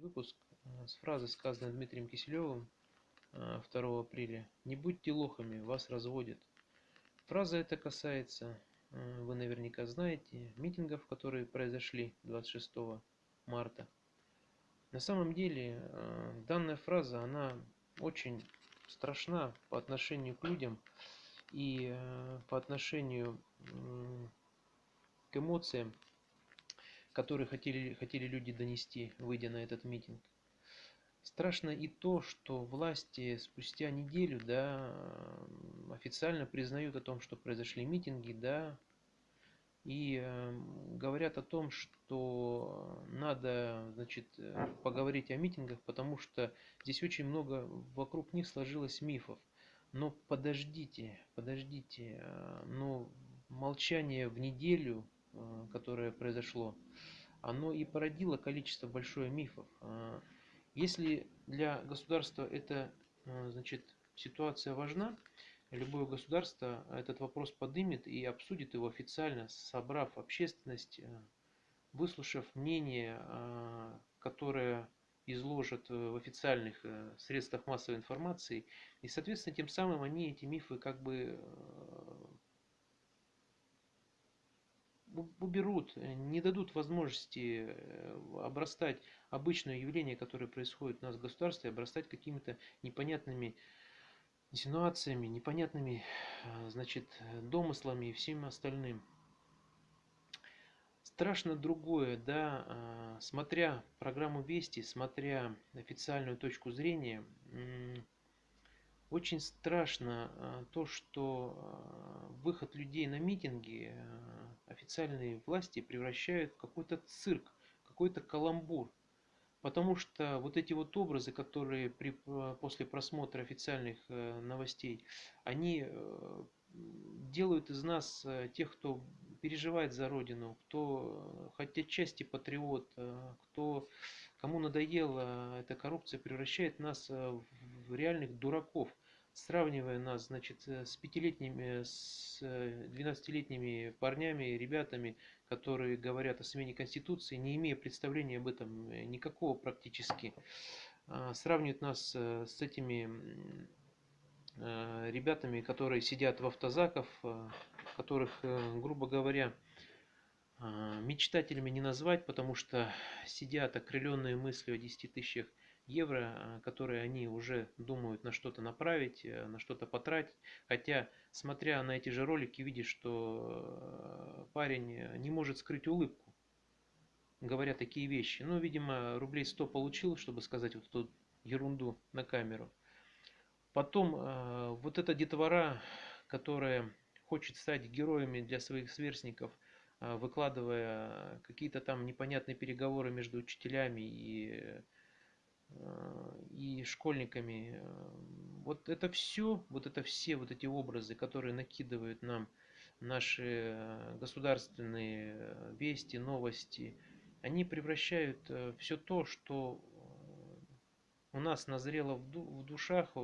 Выпуск э, с фразы, сказанной Дмитрием Киселевым 2 э, апреля. «Не будьте лохами, вас разводят». Фраза эта касается, э, вы наверняка знаете, митингов, которые произошли 26 марта. На самом деле данная фраза, она очень страшна по отношению к людям и по отношению к эмоциям, которые хотели, хотели люди донести, выйдя на этот митинг. Страшно и то, что власти спустя неделю да, официально признают о том, что произошли митинги, да, и э, говорят о том, что надо значит, поговорить о митингах, потому что здесь очень много вокруг них сложилось мифов. Но подождите, подождите, э, но молчание в неделю Э, которое произошло, оно и породило количество большое мифов. А, если для государства эта э, значит, ситуация важна, любое государство этот вопрос подымет и обсудит его официально, собрав общественность, э, выслушав мнение, которое изложат в официальных средствах массовой информации. И, соответственно, тем самым они эти мифы как бы уберут, э, не дадут возможности э, обрастать обычное явление, которое происходит у нас в государстве, обрастать какими-то непонятными инсинуациями, непонятными э, значит, домыслами и всем остальным. Страшно другое, да, смотря программу Вести, смотря официальную точку зрения, очень страшно то, что выход людей на митинги официальные власти превращают в какой-то цирк, какой-то каламбур. Потому что вот эти вот образы, которые при, после просмотра официальных э, новостей, они э, делают из нас э, тех, кто переживает за Родину, кто хоть отчасти патриот, кто, кому надоела эта коррупция, превращает нас в реальных дураков сравнивая нас, значит, э, с пятилетними, с э, двенадцатилетними парнями, ребятами, которые говорят о смене Конституции, не имея представления об этом э, никакого практически, а, сравнивают нас с этими ребятами, которые сидят в автозаках, которых, грубо говоря, мечтателями не назвать, потому что сидят окрыленные мыслью о 10 тысячах евро, а, которые они уже думают на что-то направить, э, на что-то потратить. Хотя, смотря на эти же ролики, видишь, что э, парень не может скрыть улыбку, говоря такие вещи. Ну, видимо, рублей 100 получил, чтобы сказать вот эту ерунду на камеру. Потом э, вот эта детвора, которая хочет стать героями для своих сверстников, выкладывая какие-то там непонятные переговоры между учителями и и школьниками. Э, вот это все, вот это все вот эти образы, которые накидывают нам наши э, государственные э, вести, новости, они превращают все то, что у нас назрело в душах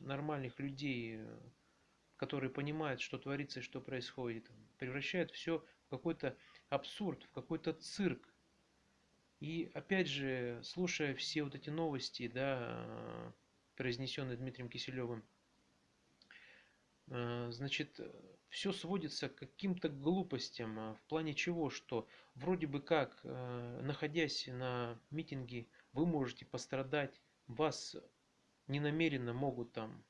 нормальных людей, которые понимают, что творится и что происходит, превращают все в какой-то абсурд, в какой-то цирк, и опять же, слушая все вот эти новости, да, произнесенные Дмитрием Киселевым, э, значит, все сводится к каким-то глупостям, а в плане чего, что вроде бы как, э, находясь на митинге, вы можете пострадать, вас ненамеренно могут там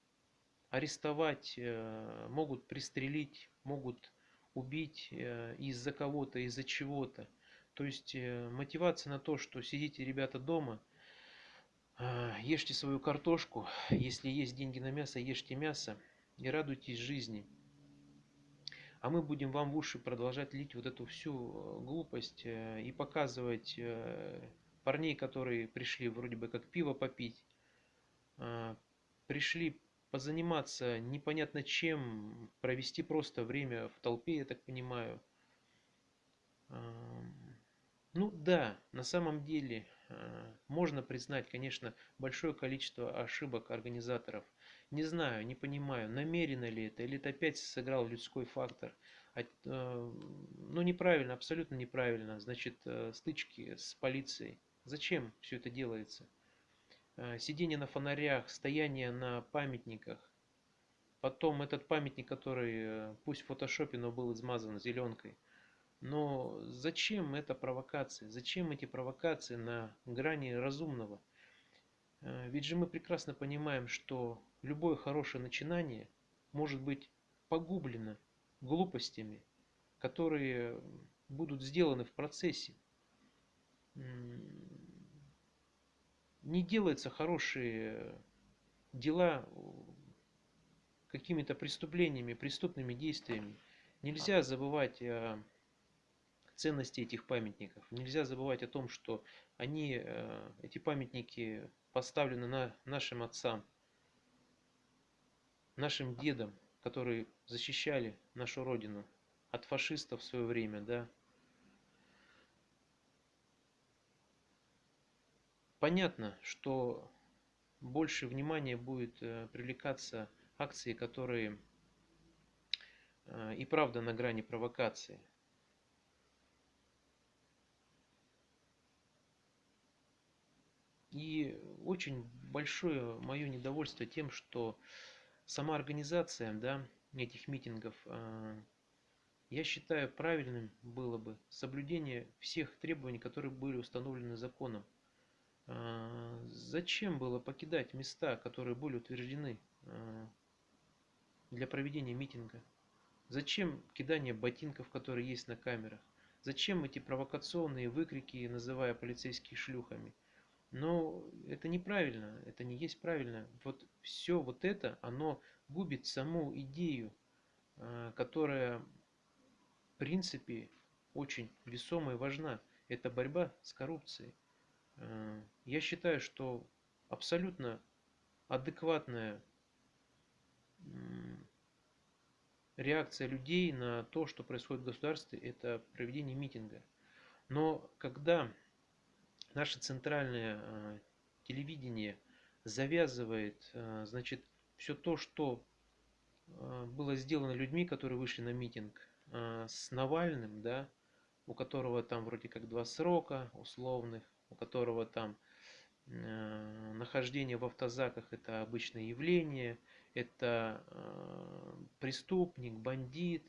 арестовать, э, могут пристрелить, могут убить из-за кого-то, из-за чего-то. То есть э, мотивация на то, что сидите, ребята, дома, а, ешьте свою картошку, если есть деньги на мясо, ешьте мясо и радуйтесь жизни. А мы будем вам в уши продолжать лить вот эту всю э, глупость э, и показывать парней, которые пришли вроде бы как пиво попить, а, пришли позаниматься непонятно чем, провести просто время в толпе, я так понимаю. Ну да, на самом деле э, можно признать, конечно, большое количество ошибок организаторов. Не знаю, не понимаю, намеренно ли это, или это опять сыграл людской фактор. Э, ну неправильно, абсолютно неправильно. Значит, э, стычки с полицией, Зачем все это делается? Э, сидение на фонарях, стояние на памятниках. Потом этот памятник, который пусть в фотошопе, но был измазан зеленкой. Но зачем эта провокация? Зачем эти провокации на грани разумного? Э, ведь же мы прекрасно понимаем, что любое хорошее начинание может быть погублено глупостями, которые будут сделаны в процессе не делаются хорошие дела какими-то преступлениями, преступными действиями. Нельзя забывать о ценности этих памятников. Нельзя забывать о том, что они, э, эти памятники поставлены на нашим отцам, нашим дедам, которые защищали нашу родину от фашистов в свое время, да, Понятно, что больше внимания будет э, привлекаться акции, которые э, и правда на грани провокации. И очень большое мое недовольство тем, что сама организация да, этих митингов, э, я считаю правильным было бы соблюдение всех требований, которые были установлены законом. А, зачем было покидать места, которые были утверждены а, для проведения митинга? Зачем кидание ботинков, которые есть на камерах? Зачем эти провокационные выкрики, называя полицейских шлюхами? Но это неправильно, это не есть правильно. Вот все вот это, оно губит саму идею, а, которая в принципе очень весомая и важна. Это борьба с коррупцией. Э, я считаю, что абсолютно адекватная реакция людей на то, что происходит в государстве, это проведение митинга. Но когда наше центральное э, телевидение завязывает, э, значит, все то, что было сделано людьми, которые вышли на митинг, с Навальным, да, у которого там вроде как два срока условных, у которого там э, нахождение в автозаках это обычное явление, это э, преступник, бандит,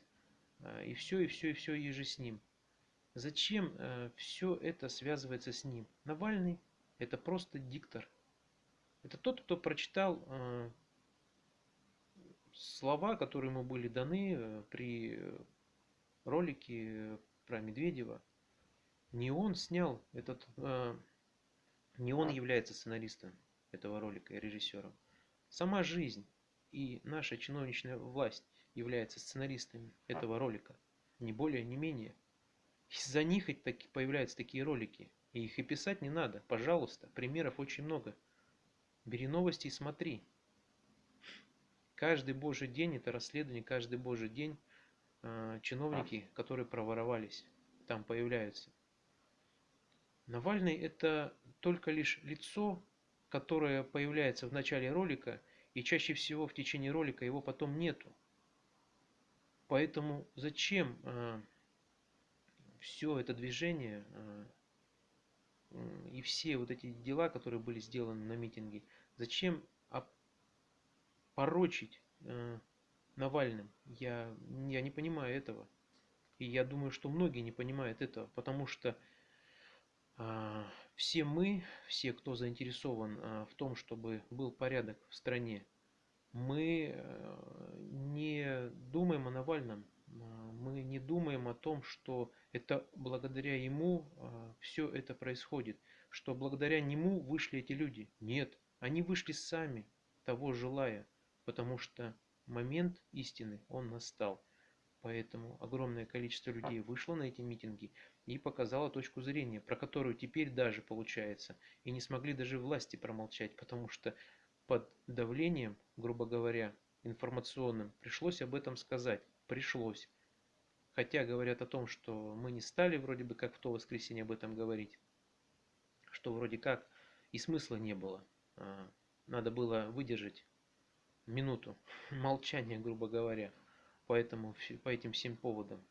э, и все, и все, и все, и же с ним. Зачем э, все это связывается с ним? Навальный это просто диктор. Это тот, кто прочитал э, слова, которые ему были даны э, при ролике про Медведева. Не он снял этот, э, не он является сценаристом этого ролика и режиссером. Сама жизнь и наша чиновничная власть является сценаристами этого ролика. Не более, не менее. Из-за них таки появляются такие ролики. И их и писать не надо. Пожалуйста, примеров очень много. Бери новости и смотри. Каждый божий день это расследование, каждый божий день э, чиновники, которые проворовались, там появляются. Навальный это только лишь лицо, которое появляется в начале ролика, и чаще всего в течение ролика его потом нету. Поэтому зачем э, все это движение э, и все вот эти дела, которые были сделаны на митинге, зачем порочить э, Навальным? Я, я не понимаю этого. И я думаю, что многие не понимают этого, потому что а, все мы, все, кто заинтересован а, в том, чтобы был порядок в стране, мы не думаем о Навальном, а, мы не думаем о том, что это благодаря ему все это происходит, что благодаря нему вышли эти люди. Нет, они вышли сами, того желая, потому что момент истины, он настал. Поэтому огромное количество людей вышло на эти митинги и показало точку зрения, про которую теперь даже получается. И не смогли даже власти промолчать, потому что под давлением, грубо говоря, информационным, пришлось об этом сказать. Пришлось. Хотя говорят о том, что мы не стали вроде бы как в то воскресенье об этом говорить. Что вроде как и смысла не было. А, надо было выдержать минуту молчания, грубо говоря по, этому, по этим всем поводам.